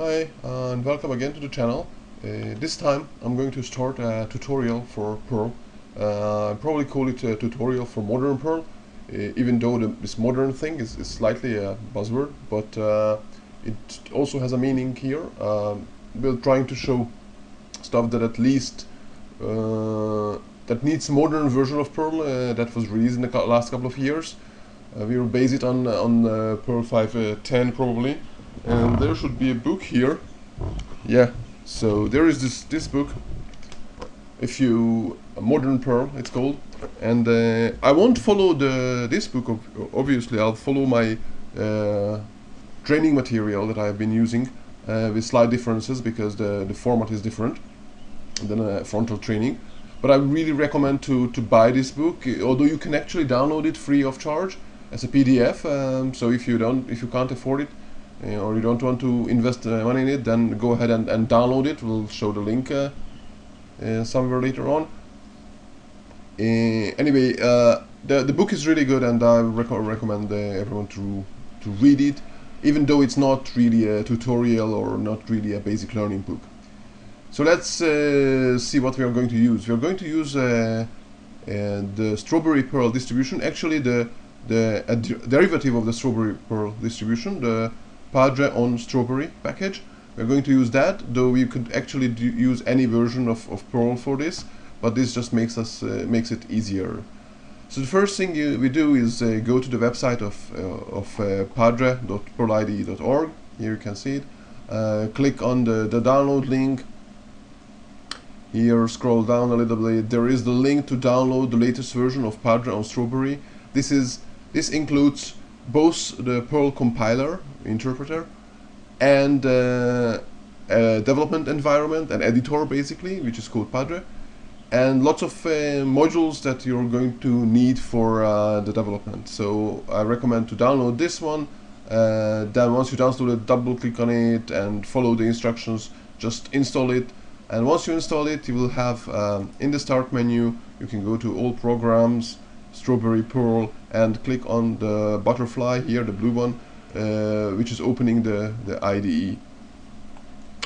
Hi and welcome again to the channel. Uh, this time I'm going to start a tutorial for Perl. Uh, I probably call it a tutorial for modern Perl, uh, even though the, this modern thing is, is slightly a buzzword, but uh, it also has a meaning here. Um, we're trying to show stuff that at least uh, that needs modern version of Perl uh, that was released in the last couple of years. we will base it on on Perl 5.10 probably and there should be a book here. Yeah. So there is this this book if you modern Perl it's called. And uh, I won't follow the this book obviously. I'll follow my uh, training material that I've been using uh, with slight differences because the the format is different than a frontal training. But I really recommend to to buy this book although you can actually download it free of charge as a PDF um, so if you don't if you can't afford it uh, or you don't want to invest uh, money in it, then go ahead and, and download it. We'll show the link uh, somewhere later on. anyway, the the book is really good, and I rec recommend everyone to to read it, even though it's not really a tutorial or not really a basic learning book. So let's uh, see what we are going to use. We are going to use uh, uh, the Strawberry Perl distribution. Actually, the the derivative of the Strawberry Perl distribution, the Padre on Strawberry package. We're going to use that, though you could actually use any version of, of Perl for this, but this just makes us uh, makes it easier. So the first thing you, we do is uh, go to the website of, uh, of uh, padre.perlide.org. Here you can see it. Uh, click on the, the download link. Here scroll down a little bit. There is the link to download the latest version of Padre on Strawberry. This is this includes both the Perl compiler interpreter and uh, a development environment, an editor basically, which is called Padre, and lots of uh, modules that you're going to need for uh, the development. So I recommend to download this one. Uh, then once you download it, double click on it and follow the instructions. Just install it. And once you install it, you will have um, in the start menu, you can go to all programs, Strawberry Perl and click on the butterfly here, the blue one, uh, which is opening the, the IDE.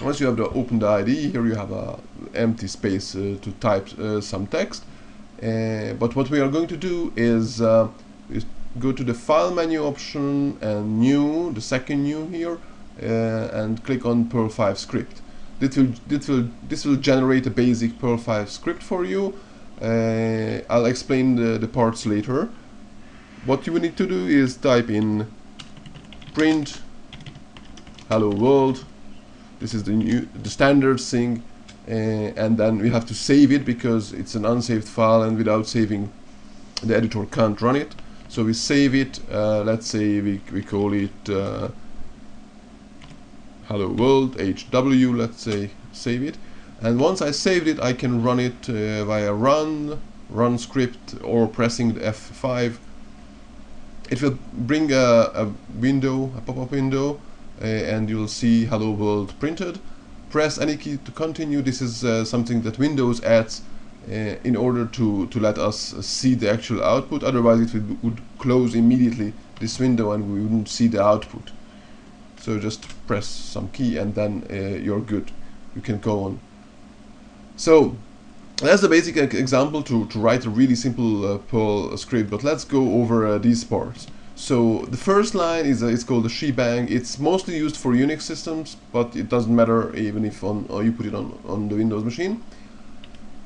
Once you have the open the IDE, here you have a empty space uh, to type uh, some text. Uh, but what we are going to do is, uh, is, go to the file menu option and new, the second new here, and click on Perl 5 script. This will, this will, this will generate a basic Perl 5 script for you uh, I'll explain the, the parts later. What you need to do is type in print hello world. This is the new the standard thing, uh, and then we have to save it because it's an unsaved file, and without saving, the editor can't run it. So we save it. Uh, let's say we we call it uh, hello world HW. Let's say save it and once I saved it I can run it uh, via run run script or pressing the F5 it will bring a, a window a pop-up window uh, and you'll see hello world printed. Press any key to continue. This is uh, something that Windows adds uh, in order to to let us see the actual output. Otherwise it would, would close immediately this window and we wouldn't see the output. So just press some key and then you're good. You can go on. So that's the basic example to, to write a really simple uh, Perl script, but let's go over uh, these parts. So the first line is uh, it's called a shebang. It's mostly used for Unix systems, but it doesn't matter even if on you put it on on the Windows machine.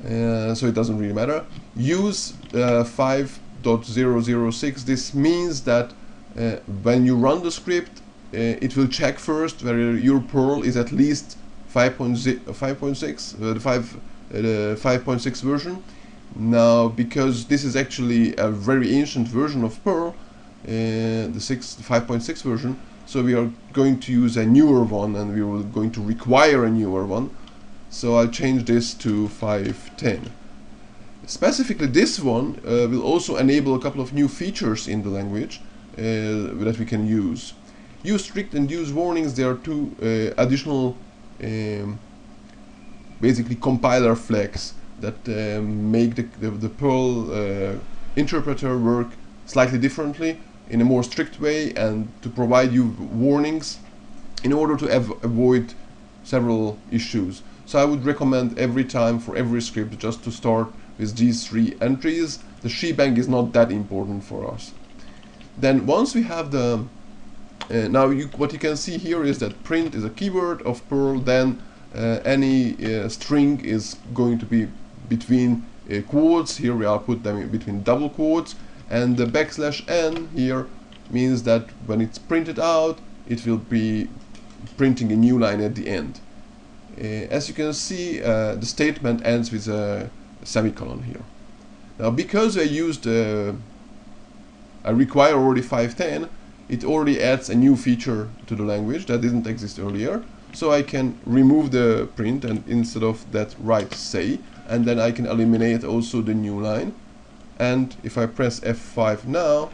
Uh, so it doesn't really matter. Use uh, 5.006. This means that uh, when you run the script, it will check first whether your Perl is at least 5.6, uh, the 5 uh, the 5.6 version. Now, because this is actually a very ancient version of Perl, uh, the 6 5.6 version, so we are going to use a newer one, and we are going to require a newer one. So I'll change this to 5.10. Specifically, this one uh, will also enable a couple of new features in the language uh, that we can use. Use strict and use warnings. There are two uh, additional um, basically compiler flags that um, make the, the, the Perl uh, interpreter work slightly differently in a more strict way and to provide you warnings in order to av avoid several issues. So I would recommend every time for every script just to start with these three entries. The shebang is not that important for us. Then once we have the uh, now you, what you can see here is that print is a keyword of Perl then any uh, string is going to be between uh, quotes here we are put them between double quotes and the backslash n here means that when it's printed out it will be printing a new line at the end. Uh, as you can see uh, the statement ends with a semicolon here. Now because I used uh, I require already 510 it already adds a new feature to the language that didn't exist earlier so I can remove the print and instead of that write say and then I can eliminate also the new line. And if I press F5 now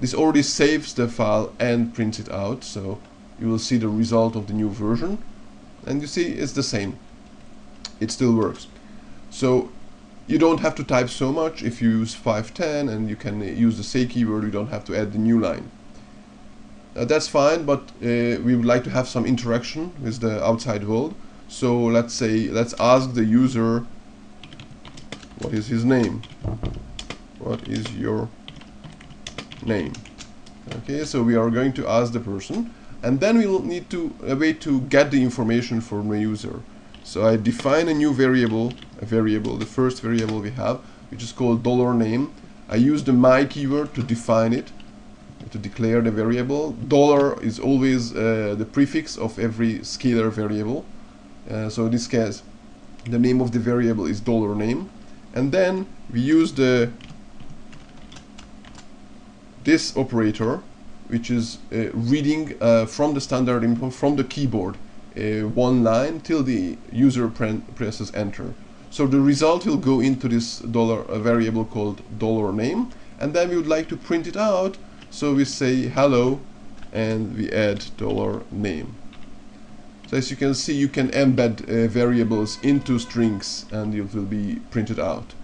this already saves the file and prints it out. So you will see the result of the new version. And you see it's the same. It still works. So you don't have to type so much. If you use 510 and you can use the say keyword you don't have to add the new line uh, that's fine but uh, we would like to have some interaction with the outside world. So let's say let's ask the user what is his name? What is your name? Okay so we are going to ask the person and then we'll need to a way to get the information from the user. So I define a new variable a variable the first variable we have which is called dollar name. I use the my keyword to define it to declare the variable. Dollar is always uh, the prefix of every scalar variable. Uh, so in this case the name of the variable is dollar name. And then we use the this operator which is uh, reading uh, from the standard input from the keyboard uh, one line till the user presses enter. So the result will go into this dollar variable called dollar name. And then we would like to print it out so we say hello and we add dollar name. So as you can see you can embed uh, variables into strings and it will be printed out.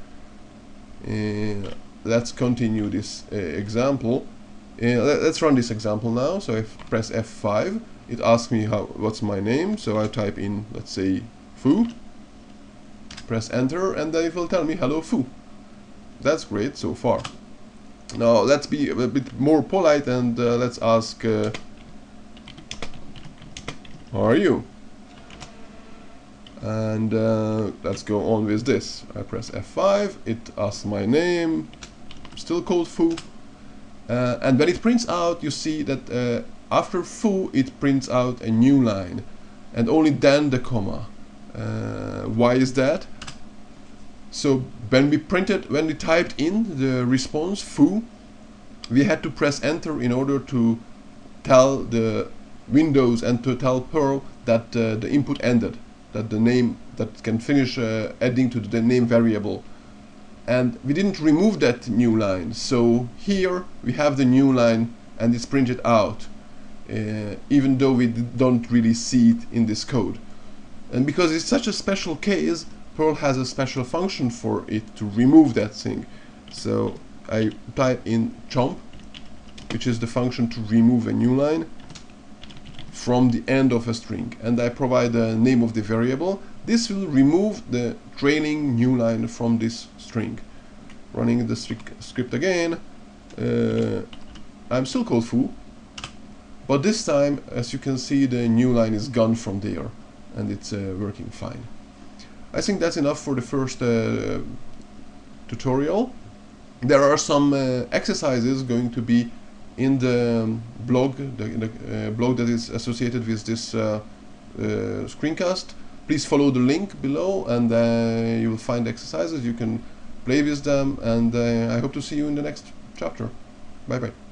Uh, let's continue this uh, example. Uh, let, us run this example now. So I press F5 it asks me how what's my name. So I type in let's say foo press enter and then it will tell me hello foo that's great so far now let's be a bit more polite and uh, let's ask uh, how are you? And uh, let's go on with this. I press F5 it asks my name still called foo. Uh, and when it prints out you see that uh, after foo it prints out a new line. And only then the comma. Uh, why is that so when we printed when we typed in the response foo we had to press enter in order to tell the Windows and to tell Perl that uh, the input ended that the name that can finish uh, adding to the name variable. And we didn't remove that new line. So here we have the new line and it's printed out uh, even though we don't really see it in this code. And because it's such a special case Perl has a special function for it to remove that thing. So I type in chomp which is the function to remove a new line from the end of a string. And I provide the name of the variable. This will remove the trailing new line from this string. Running the script again uh, I'm still called foo but this time as you can see the new line is gone from there and it's uh, working fine I think that's enough for the first uh, tutorial. There are some uh, exercises going to be in the blog the, the uh, blog that is associated with this uh, screencast. Please follow the link below and uh, you will find exercises. You can play with them and uh, I hope to see you in the next chapter. Bye bye